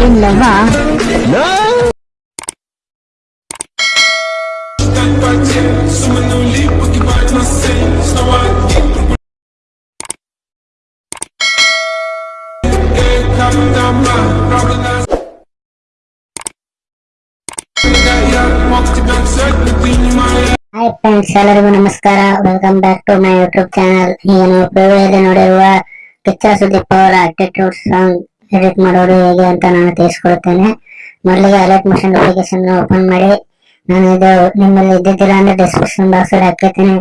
ಇಲ್ಲವಾ hi friends ಎಲ್ಲರಿಗೂ ನಮಸ್ಕಾರ welcome back to my YouTube channel ಈಗ ನಾವು ಪ್ರಿವಿಯಲ್ಲಿ ನೋಡಿರುವ ಕಿಚ್ಚ ಸುದೀಪ್ ಅವರ ಅಟಿಟ್ಯೂಡ್ ಸಾಂಗ್ ಎಡಿಟ್ ಮಾಡೋದು ಹೇಗೆ ಅಂತ ನಾನು ತಿಳಿಸ್ಕೊಡ್ತೇನೆ. ಮೊದಲಿಗೆ ಅಲರ್ಟ್ ಮೋಷನ್ ಅಪ್ಲಿಕೇಶನ್ ಓಪನ್ ಮಾಡಿ, ನಾನು ಇದು ನಿಮ್ಮಲ್ಲಿ ಇದ್ದಿದ್ದಿಲ್ಲ ಅಂದ್ರೆ ಡಿಸ್ಕ್ರಿಪ್ಷನ್ ಬಾಕ್ಸ್ ಅಲ್ಲಿ ಹಾಕಿರ್ತೀನಿ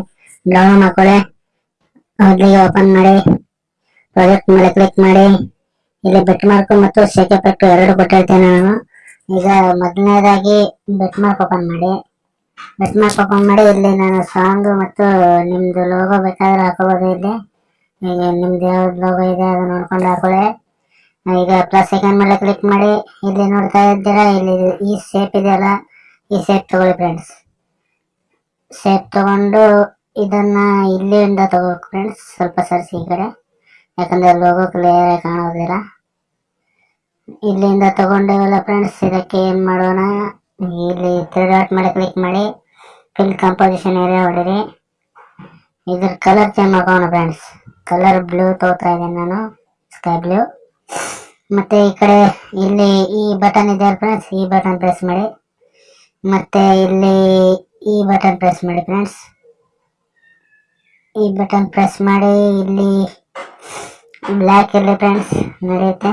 ಡೌನ್ಲೋಡ್ ಮಾಡ್ಕೊಳ್ಳಿ. ಮೊದಲಿಗೆ ಓಪನ್ ಮಾಡಿ ಪ್ರಾಜೆಕ್ಟ್ ಮೇಲೆ ಕ್ಲಿಕ್ ಮಾಡಿ. ಇಲ್ಲಿ ಬೆಟ್ ಮಾರ್ಕ್ ಮತ್ತು ಶೇಕೆ ಎಫೆಕ್ಟ್ ಎರಡು ಕೊಟ್ಟಿರ್ತೇನೆ ನಾನು. ಈಗ ಮೊದಲನೇದಾಗಿ ಬೆಟ್ ಮಾರ್ಕ್ ಓಪನ್ ಮಾಡಿ. ಬೆಟ್ ಮಾರ್ಕ್ ಓಪನ್ ಮಾಡಿ, ಇಲ್ಲಿ ನಾನು ಸಾಂಗ್ ಮತ್ತು ನಿಮ್ದು ಲೋಗೋ ಬೇಕಾದ್ರೆ ಹಾಕೋಬಹುದು ಇಲ್ಲಿ. ಈಗ ನಿಮ್ದು ಯಾವ್ದು ಲೋಗೋ ಇದೆ ಅದು ನೋಡ್ಕೊಂಡು ಹಾಕೊಳ್ಳಿ. ಈಗ ಪ್ಲಸ್ ಸೆಕೆಂಡ್ ಮೇಲೆ ಕ್ಲಿಕ್ ಮಾಡಿ ಇಲ್ಲಿ ನೋಡ್ತಾ ಇದ್ದೀರಾ? ಇಲ್ಲಿ ಈ ಶೇಪ್ ಇದೆಯಲ್ಲ ಈ ಶೇಪ್ ತಗೊಳ್ಳಿ ಫ್ರೆಂಡ್ಸ್ ಶೇಪ್ ತಗೊಂಡು ಇದನ್ನ ಇಲ್ಲಿಂದ ತಗೋಬೇಕು ಫ್ರೆಂಡ್ಸ್ ಸ್ವಲ್ಪ ಸರಿಸಿ ಈ ಕಡೆ. ಯಾಕಂದ್ರೆ ಲೋಗೋ ಕ್ಲಿಯರ್ ಕಾಣೋದಿಲ್ಲ ಇಲ್ಲಿಂದ ತಗೊಂಡೇವಲ್ಲ ಫ್ರೆಂಡ್ಸ್ ಇದಕ್ಕೆ ಏನ್ ಮಾಡೋಣ? ಇಲ್ಲಿ ತ್ರೀ ಡಾಟ್ ಮೇಲೆ ಕ್ಲಿಕ್ ಮಾಡಿ. ಫಿಲ್ ಕಂಪೋಸಿಷನ್ ಏರಿಯಾ ಹೊಡಿರಿ. ಇದ್ರ ಕಲರ್ ಚೇಂಜ್ ಮಾಡ್ಕೋಣ ಫ್ರೆಂಡ್ಸ್ ಕಲರ್ ಬ್ಲೂ ತಗೋತಾ ಇದ್ದೀನಿ ನಾನು. ಸ್ಕೈ ಬ್ಲೂ ಮತ್ತೆ ಈ ಕಡೆ ಇಲ್ಲಿ ಈ ಬಟನ್ ಇದೆ ಫ್ರೆಂಡ್ಸ್ ಈ ಬಟನ್ ಪ್ರೆಸ್ ಮಾಡಿ. ಮತ್ತೆ ಇಲ್ಲಿ ಈ ಬಟನ್ ಪ್ರೆಸ್ ಮಾಡಿ ಫ್ರೆಂಡ್ಸ್ ಈ ಬಟನ್ ಪ್ರೆಸ್ ಮಾಡಿ ಇಲ್ಲಿ ಬ್ಲ್ಯಾಕ್ ಇರಲಿ ಫ್ರೆಂಡ್ಸ್ ನಡೆಯುತ್ತೆ.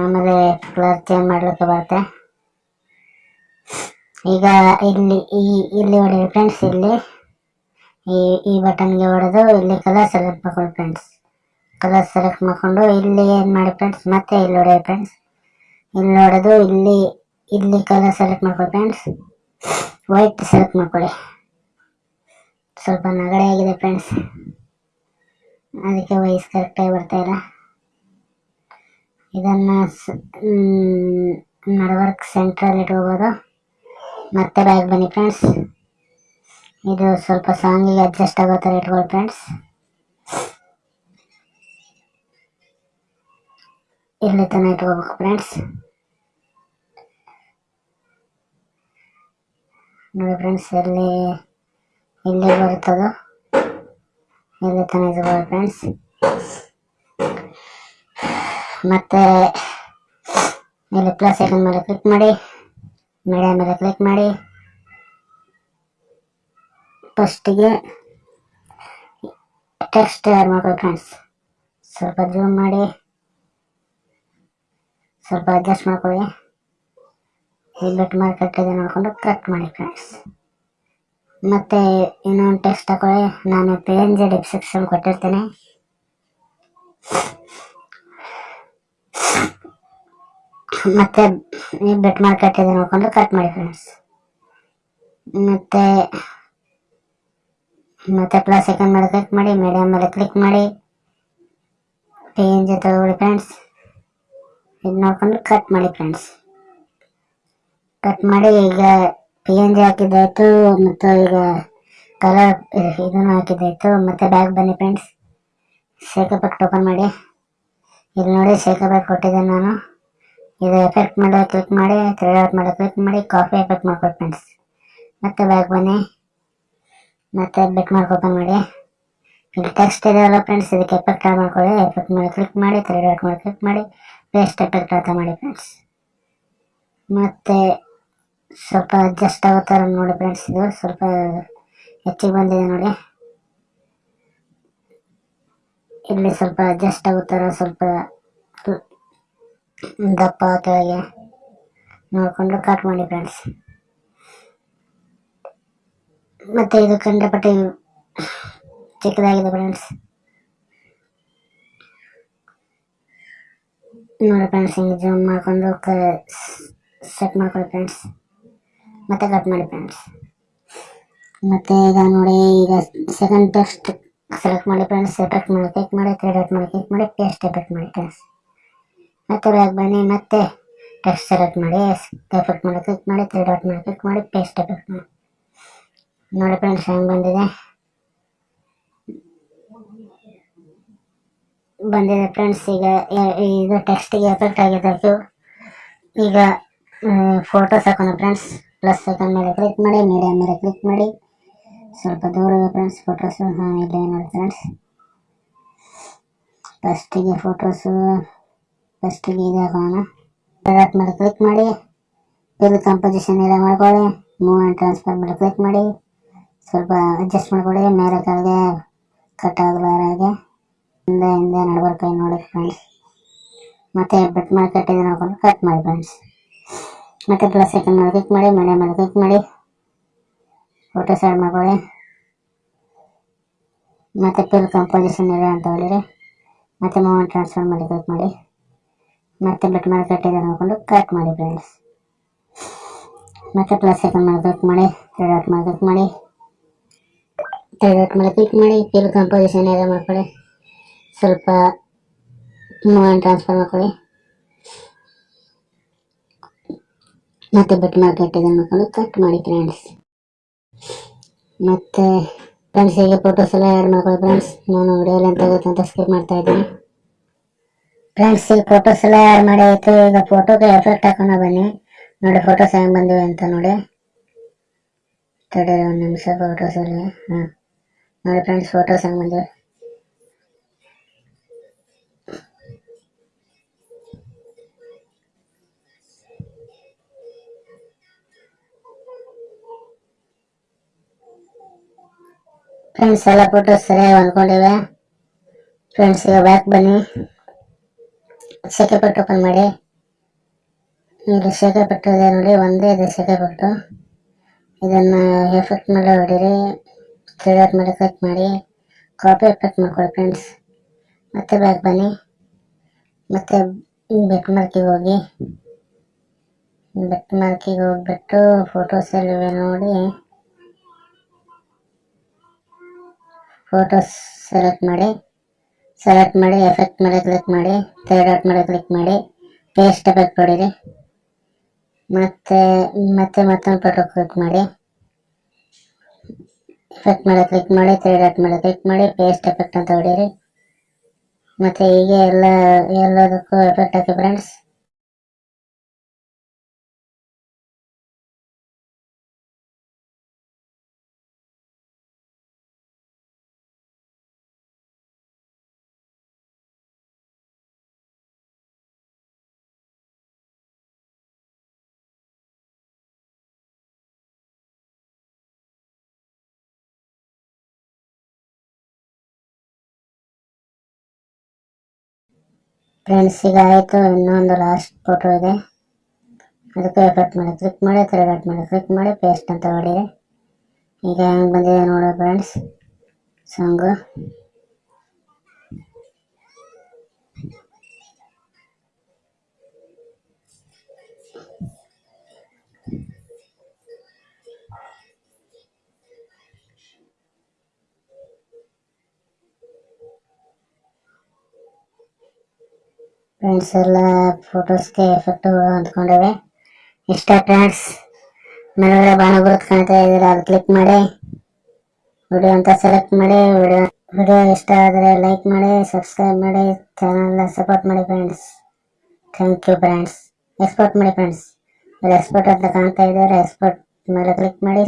ಆಮೇಲೆ ಕಲರ್ ಚೇಂಜ್ ಮಾಡಲಿಕ್ಕೆ ಬರುತ್ತೆ. ಈಗ ಇಲ್ಲಿ ಈ ಇಲ್ಲಿ ಹೊಡೆದು ಫ್ರೆಂಡ್ಸ್ ಇಲ್ಲಿ ಈ ಈ ಬಟನ್ಗೆ ಹೊಡೆದು ಇಲ್ಲಿ ಕಲರ್ ಸೆಲೆಕ್ಟ್ ಮಾಡ್ಕೊಳ್ಳಿ ಫ್ರೆಂಡ್ಸ್ ಕಲರ್ ಸೆಲೆಕ್ಟ್ ಮಾಡ್ಕೊಂಡು ಇಲ್ಲಿ ಏನು ಮಾಡಿ ಫ್ರೆಂಡ್ಸ್ ಮತ್ತೆ ಇಲ್ಲಿ ಹೊಡಿ ಫ್ರೆಂಡ್ಸ್ ಇಲ್ಲಿ ಹೊಡೆದು ಇಲ್ಲಿ ಇಲ್ಲಿ ಕಲರ್ ಸೆಲೆಕ್ಟ್ ಮಾಡ್ಕೊಳ್ಳಿ ಫ್ರೆಂಡ್ಸ್ ವೈಟ್ ಸೆಲೆಕ್ಟ್ ಮಾಡ್ಕೊಳ್ಳಿ ಸ್ವಲ್ಪ ನಗಡೆ ಆಗಿದೆ ಫ್ರೆಂಡ್ಸ್ ಅದಕ್ಕೆ ವಯಸ್ಸು ಕರೆಕ್ಟಾಗಿ ಬರ್ತಾ ಇಲ್ಲ. ಇದನ್ನ ನಡವರ್ಕ್ ಸೆಂಟ್ರಲ್ಲಿ ಇಟ್ಕೋಬೋದು. ಮತ್ತೆ ಬ್ಯಾಗ್ ಬನ್ನಿ ಫ್ರೆಂಡ್ಸ್ ಇದು ಸ್ವಲ್ಪ ಸಾಂಗಿಗೆ ಅಡ್ಜಸ್ಟ್ ಆಗೋ ಥರ ಇಟ್ಕೊಳ್ಳಿ ಫ್ರೆಂಡ್ಸ್ ಇಲ್ಲಿ ತನಕ ಇಟ್ಕೋಬೇಕು ಫ್ರೆಂಡ್ಸ್ ನೋಡಿ ಫ್ರೆಂಡ್ಸ್ ಎಲ್ಲಿ ಇಲ್ಲಿ ಬರುತ್ತದೋ ಇಲ್ಲಿ ತನಕ ಇಟ್ಕೊಳ್ಳಿ ಫ್ರೆಂಡ್ಸ್ ಮತ್ತೆ ಇಲ್ಲಿ ಪ್ಲಸ್ ಐಕನ್ ಮೇಲೆ ಕ್ಲಿಕ್ ಮಾಡಿ ಮೀಡಿಯಾ ಮೇಲೆ ಕ್ಲಿಕ್ ಮಾಡಿ ಫಸ್ಟಿಗೆ ಟೆಕ್ಸ್ಟ್ ಆ್ಯಡ್ ಮಾಡ್ಕೊಳ್ಳಿ ಫ್ರೆಂಡ್ಸ್ ಸ್ವಲ್ಪ ಜೂಮ್ ಮಾಡಿ ಸ್ವಲ್ಪ ಅಡ್ಜಸ್ಟ್ ಮಾಡ್ಕೊಳ್ಳಿ. ಬೆಟ್ ಮಾಡಿ ಕಟ್ಟಿದೆ ನೋಡಿಕೊಂಡು ಕಟ್ ಮಾಡಿ ಫ್ರೆಂಡ್ಸ್ ಮತ್ತೆ ಇನ್ನೊಂದು ಟೆಸ್ಟ್ ತಗೊಳ್ಳಿ. ನಾನು ಪಿ ಎನ್ ಜಿ ಡಿಸ್ಕ್ರಿಪ್ಷನ್ ಕೊಟ್ಟಿರ್ತೇನೆ. ಮತ್ತು ಈ ಬೆಟ್ ಮಾಡಿ ಕಟ್ಟಿದೆ ನೋಡ್ಕೊಂಡು ಕಟ್ ಮಾಡಿ ಫ್ರೆಂಡ್ಸ್ ಮತ್ತೆ ಮತ್ತೆ ಪ್ಲಸ್ ಸೆಕೆಂಡ್ ಮೇಲೆ ಕ್ಲಿಕ್ ಮಾಡಿ ಮೀಡಿಯಂ ಮೇಲೆ ಕ್ಲಿಕ್ ಮಾಡಿ. ಪಿ ಎನ್ ಜಿ ತಗೊಳ್ಳಿ ಫ್ರೆಂಡ್ಸ್ ಇದು ನೋಡ್ಕೊಂಡು ಕಟ್ ಮಾಡಿ ಫ್ರೆಂಡ್ಸ್ ಕಟ್ ಮಾಡಿ ಈಗ ಪಿ ಎನ್ ಜಿ ಹಾಕಿದ್ದಾಯ್ತು, ಮತ್ತು ಈಗ ಕಲರ್ ಇದನ್ನು ಹಾಕಿದ್ದಾಯ್ತು, ಮತ್ತು ಬ್ಯಾಗ್ ಬನ್ನಿ ಫ್ರೆಂಡ್ಸ್ ಶೇಕ್ ಟೋಪನ್ ಓಪನ್ ಮಾಡಿ. ಇಲ್ಲಿ ನೋಡಿ ಶೇಕ್ ಕೊಟ್ಟಿದ್ದೆ ನಾನು. ಇದು ಎಫೆಕ್ಟ್ ಮಾಡೋ ಕ್ಲಿಕ್ ಮಾಡಿ ಥ್ರೆಡ್ ಔಟ್ ಮಾಡೋ ಕ್ಲಿಕ್ ಮಾಡಿ ಕಾಫಿ ಎಫೆಕ್ಟ್ ಮಾಡ್ಕೊಳ್ಳಿ ಫ್ರೆಂಡ್ಸ್ ಮತ್ತೆ ಬ್ಯಾಗ್ ಬನ್ನಿ. ಮತ್ತೆ ಬೆಟ್ ಮಾರ್ಕ್ ಓಪನ್ ಮಾಡಿ. ಇಲ್ಲಿ ಟೆಕ್ಸ್ಟ್ ಇದೆಯಲ್ಲ ಫ್ರೆಂಡ್ಸ್ ಇದಕ್ಕೆ ಎಫೆಕ್ಟ್ ಆಡ್ ಮಾಡ್ಕೊಳ್ಳಿ. ಎಫೆಕ್ಟ್ ಮಾಡಿ ಕ್ಲಿಕ್ ಮಾಡಿ ಥ್ರೆಡ್ ಔಟ್ ಮಾಡಿ ಕ್ಲಿಕ್ ಮಾಡಿ. ಪೇಸ್ಟ್ ಎಫೆಕ್ಟ್ ಅಂತ ಮಾಡಿ ಫ್ರೆಂಡ್ಸ್ ಮತ್ತೆ ಸ್ವಲ್ಪ ಅಡ್ಜಸ್ಟ್ ಆಗೋ ಥರ ನೋಡಿ ಫ್ರೆಂಡ್ಸ್ ಇದು, ಸ್ವಲ್ಪ ಹೆಚ್ಚಿಗೆ ಬಂದಿದೆ ನೋಡಿ. ಇಲ್ಲಿ ಸ್ವಲ್ಪ ಅಡ್ಜಸ್ಟ್ ಆಗೋ ಥರ ಸ್ವಲ್ಪ ದಪ್ಪ ಕೆಳಗೆ ನೋಡಿಕೊಂಡು ಕಟ್ ಮಾಡಿ ಫ್ರೆಂಡ್ಸ್ ಮತ್ತೆ ಇದು ಕಂಡಪಟ್ಟಿ ಚಿಕ್ಕದಾಗಿದೆ ಫ್ರೆಂಡ್ಸ್ ನೋಡಿ ಫ್ರೆಂಡ್ಸ್ ಹಿಂಗೆ ಜೂಮ್ ಮಾಡ್ಕೊಂಡು ಸೆಟ್ ಮಾಡ್ಕೊಳ್ಳಿ ಫ್ರೆಂಡ್ಸ್ ಮತ್ತೆ ಕಟ್ ಮಾಡಿ ಫ್ರೆಂಡ್ಸ್ ಮತ್ತೆ ಈಗ ನೋಡಿ, ಈಗ ಸೆಕೆಂಡ್ ಟೆಕ್ಸ್ಟ್ ಸೆಲೆಕ್ಟ್ ಮಾಡಿ ಫ್ರೆಂಡ್ಸ್ ಎಫೆಕ್ಟ್ ಮಾಡಿ ಕ್ಲಿಕ್ ಮಾಡಿ ತ್ರೀ ಡಾಟ್ ಮಾಡಿ ಕ್ಲಿಕ್ ಮಾಡಿ ಪೇಸ್ಟ್ ಎಫೆಕ್ಟ್ ಮಾಡಿ ಫ್ರೆಂಡ್ಸ್ ಮತ್ತೆ ಬ್ಯಾಗ್ ಬನ್ನಿ, ಮತ್ತೆ ಟೆಕ್ಸ್ಟ್ ಸೆಲೆಕ್ಟ್ ಮಾಡಿ ಎಫೆಕ್ಟ್ ಮಾಡಿ ಕ್ಲಿಕ್ ಮಾಡಿ ತ್ರೀ ಡಾಟ್ ಮಾಡಿ ಕ್ಲಿಕ್ ಮಾಡಿ ಪೇಸ್ಟ್ ಎಫೆಕ್ಟ್ ಮಾಡಿ. ನೋಡಿ ಫ್ರೆಂಡ್ಸ್ ಹೆಂಗೆ ಬಂದಿದೆ? ಬಂದಿದೆ ಫ್ರೆಂಡ್ಸ್ ಈಗ ಈಗ ಟೆಕ್ಸ್ಟಿಗೆ ಎಫೆಕ್ಟ್ ಆಗಿದೆ ಅದು ಈಗ ಫೋಟೋಸ್ ಹಾಕೋಣ ಫ್ರೆಂಡ್ಸ್ ಪ್ಲಸ್ ಐಕನ್ ಮೇಲೆ ಕ್ಲಿಕ್ ಮಾಡಿ ಮೀಡಿಯಾ ಮೇಲೆ ಕ್ಲಿಕ್ ಮಾಡಿ. ಸ್ವಲ್ಪ ದೂರ ಫ್ರೆಂಡ್ಸ್ ಫೋಟೋಸು ಹಾಂ, ಇಲ್ಲೇ ನೋಡಿ ಫ್ರೆಂಡ್ಸ್ ಫಸ್ಟಿಗೆ ಫೋಟೋಸು ಫಸ್ಟಿಗೆ ಇದು ಹಾಕೋಣ. ಪ್ರಾಡಕ್ಟ್ ಮೇಲೆ ಕ್ಲಿಕ್ ಮಾಡಿ. ಫಿಲ್ ಕಂಪೋಸಿಷನ್ ಎಲ್ಲ ಮಾಡ್ಕೊಳ್ಳಿ. ಮೂವ್ ಆ್ಯಂಡ್ ಟ್ರಾನ್ಸ್ಫರ್ ಮೇಲೆ ಕ್ಲಿಕ್ ಮಾಡಿ. ಸ್ವಲ್ಪ ಅಡ್ಜಸ್ಟ್ ಮಾಡ್ಕೊಳ್ಳಿ. ಮೇಲೆ ಕೆಳಗೆ ಕಟ್ ಆಗಲಾರ ಹಾಗೆ. ಹಿಂದೆ ಹಿಂದೆ ನಡ್ಬರ್ಕೈ ನೋಡಿ ಫ್ರೆಂಡ್ಸ್ ಮತ್ತೆ ಬೆಟ್ ಮಾಡಿ ಕಟ್ಟಿದ್ರೆ ನೋಡ್ಕೊಂಡು ಕಟ್ ಮಾಡಿ ಫ್ರೆಂಡ್ಸ್ ಮತ್ತೆ ಪ್ಲಸ್ ಸೆಕೆಂಡ್ ಮೇಲೆ ಕ್ಲಿಕ್ ಮಾಡಿ ಮಳೆ ಮೇಲೆ ಕ್ಲಿಕ್ ಮಾಡಿ. ಫೋಟೋ ಸೈಡ್ ಮಾಡ್ಕೊಳ್ಳಿ. ಮತ್ತೆ ಫಿಲ್ ಕಂಪೋಸಿಷನ್ ಇದೆ ಅಂತ ಹೇಳಿರಿ. ಮತ್ತೆ ಮೂವ್ ಟ್ರಾನ್ಸ್ಫರ್ ಮಾಡಿ ಕ್ಲಿಕ್ ಮಾಡಿ. ಮತ್ತೆ ಬೆಟ್ ಮಾಡಿ ಕಟ್ಟಿದ್ರೆ ನೋಡ್ಕೊಂಡು ಕಟ್ ಮಾಡಿ ಫ್ರೆಂಡ್ಸ್ ಮತ್ತೆ ಪ್ಲಸ್ ಸೆಕೆಂಡ್ ಮೇಲೆ ಕ್ಲಿಕ್ ಮಾಡಿ ತ್ರೀ ಡಾಟ್ ಮೇಲೆ ಕ್ಲಿಕ್ ಮಾಡಿ. ತ್ರೀ ಡಾಟ್ ಮೇಲೆ ಕ್ಲಿಕ್ ಮಾಡಿ ಫಿಲ್ ಕಂಪೋಸಿಷನ್ ಇದೆ ಮಾಡ್ಕೊಳ್ಳಿ. ಸ್ವಲ್ಪ ಮೂವ್ ಟ್ರಾನ್ಸ್ಫರ್ ಮಾಡ್ಕೊಳ್ಳಿ. ಮತ್ತೆ ಬಟ್ ಮಾರ್ಕೆಟ್ ಇದನ್ನು ಮಾಡ್ಕೊಂಡು ಕಟ್ ಮಾಡಿ ಫ್ರೆಂಡ್ಸ್ ಮತ್ತೆ ಫ್ರೆಂಡ್ಸ್ ಹೀಗೆ ಫೋಟೋಸ್ ಎಲ್ಲ ಆ್ಯಡ್ ಮಾಡ್ಕೊಳ್ಳಿ ಫ್ರೆಂಡ್ಸ್ ನಾನು ವಿಡಿಯೋ ಅಂತ ಗೊತ್ತಂತ ಸ್ಕಿಪ್ ಮಾಡ್ತಾ ಇದ್ದೀನಿ. ಫ್ರೆಂಡ್ಸ್ ಈಗ ಫೋಟೋಸ್ ಎಲ್ಲ ಆ್ಯಡ್ ಮಾಡಿ ಆಯಿತು, ಈಗ ಫೋಟೋಗೆ ಎಫೆಕ್ಟ್ ಹಾಕೊಂಡು ಬನ್ನಿ. ನೋಡಿ ಫೋಟೋಸ್ ಹೆಂಗೆ ಬಂದಿವೆ ಅಂತ ನೋಡಿ. ತಡೆ ಒಂದು ನಿಮಿಷ ಫೋಟೋಸಲ್ಲಿ ಹಾಂ. ನೋಡಿ ಫ್ರೆಂಡ್ಸ್ ಫೋಟೋಸ್ ಹೆಂಗೆ ಬಂದಿವೆ. ಫ್ರೆಂಡ್ಸ್ ಎಲ್ಲ ಫೋಟೋಸ್ ಸರಿಯಾಗಿ ಹೊಂದ್ಕೊಂಡಿವೆ. ಫ್ರೆಂಡ್ಸ್ ಈಗ ಬ್ಯಾಕ್ ಬನ್ನಿ. ಸೆಕೆ ಪಟ್ಟು ಓಪನ್ ಮಾಡಿ. ಇಲ್ಲಿ ಸೆಕೆ ಪಟ್ಟು ಇದೆ ನೋಡಿ, ಒಂದೇ ಇದೆ ಸೆಕೆ ಪಟ್ಟು ಇದನ್ನು ಎಫೆಕ್ಟ್ ಮೇಲೆ ಹೊಡೀರಿ ಕ್ಲಿಯರ್ ಮೇಲೆ ಕ್ಲಿಕ್ ಮಾಡಿ. ಕಾಪಿ ಎಫೆಕ್ಟ್ ಮಾಡ್ಕೊಳ್ಳಿ ಫ್ರೆಂಡ್ಸ್ ಮತ್ತೆ ಬ್ಯಾಕ್ ಬನ್ನಿ. ಮತ್ತೆ ಬೆಟ್ ಮಾರ್ಕಿಗೆ ಹೋಗಿ. ಬೆಟ್ ಮಾರ್ಕಿಗೆ ಹೋಗ್ಬಿಟ್ಟು ಫೋಟೋಸ್ ಎಲ್ಲಿವೆ ನೋಡಿ. ಫೋಟೋಸ್ ಸೆಲೆಕ್ಟ್ ಮಾಡಿ ಸೆಲೆಕ್ಟ್ ಮಾಡಿ ಎಫೆಕ್ಟ್ ಮೇಲೆ ಕ್ಲಿಕ್ ಮಾಡಿ ಥರ್ಡ್ ಔಟ್ ಮೇಲೆ ಕ್ಲಿಕ್ ಮಾಡಿ ಪೇಸ್ಟ್ ಎಫೆಕ್ಟ್ ಕೊಡಿರಿ. ಮತ್ತೆ ಮತ್ತೆ ಮತ್ತೊಂದು ಫೋಟೋ ಕ್ಲಿಕ್ ಮಾಡಿ. ಎಫೆಕ್ಟ್ ಮೇಲೆ ಕ್ಲಿಕ್ ಮಾಡಿ ಥರ್ಡ್ ಡಾಟ್ ಮೇಲೆ ಕ್ಲಿಕ್ ಮಾಡಿ ಪೇಸ್ಟ್ ಎಫೆಕ್ಟ್ ಅಂತ ಹೊಡೀರಿ. ಮತ್ತೆ ಹೀಗೆ ಎಲ್ಲ, ಎಲ್ಲದಕ್ಕೂ ಎಫೆಕ್ಟ್ ಹಾಕಿ ಫ್ರೆಂಡ್ಸ್ ಫ್ರೆಂಡ್ಸ್ ಈಗ ಆಯಿತು ಇನ್ನೊಂದು ಲಾಸ್ಟ್ ಫೋಟೋ ಇದೆ. ಅದಕ್ಕೆ ಎಫೆಕ್ಟ್ ಮಾಡಿ ಕ್ಲಿಕ್ ಮಾಡಿ ಕರೆಕ್ಟ್ ಮಾಡಿ ಕ್ಲಿಕ್ ಮಾಡಿ ಪೇಸ್ಟ್ ಅಂತ ಹೊಡೀರಿ ಈಗ ಹೆಂಗೆ ಬಂದಿದೆ ನೋಡಿ ಫ್ರೆಂಡ್ಸ್ ಸಾಂಗು ಫ್ರೆಂಡ್ಸ್ ಎಲ್ಲ ಫೋಟೋಸ್ಗೆ ಎಫೆಕ್ಟ್ಗಳು ಅಂದ್ಕೊಂಡಿವೆ ಇಷ್ಟ ಫ್ರೆಂಡ್ಸ್ ಮೇಲ್ಗಡೆ ಬಾಣ ಗುರುತು ಕಾಣ್ತಾ ಇದ್ದೀರ ಅದು ಕ್ಲಿಕ್ ಮಾಡಿ. ವಿಡಿಯೋ ಅಂತ ಸೆಲೆಕ್ಟ್ ಮಾಡಿ. ವಿಡಿಯೋ ವಿಡಿಯೋ ಇಷ್ಟ ಆದರೆ ಲೈಕ್ ಮಾಡಿ ಸಬ್ಸ್ಕ್ರೈಬ್ ಮಾಡಿ. ಚಾನಲ್ನ ಸಪೋರ್ಟ್ ಮಾಡಿ friends thank you friends export ಮಾಡಿ ಫ್ರೆಂಡ್ಸ್ ಎಕ್ಸ್ಪೋರ್ಟ್ ಅಂತ ಕಾಣ್ತಾ ಇದ್ದಾರೆ ಎಕ್ಸ್ಪೋರ್ಟ್ ಮೇಲೆ ಕ್ಲಿಕ್ ಮಾಡಿ.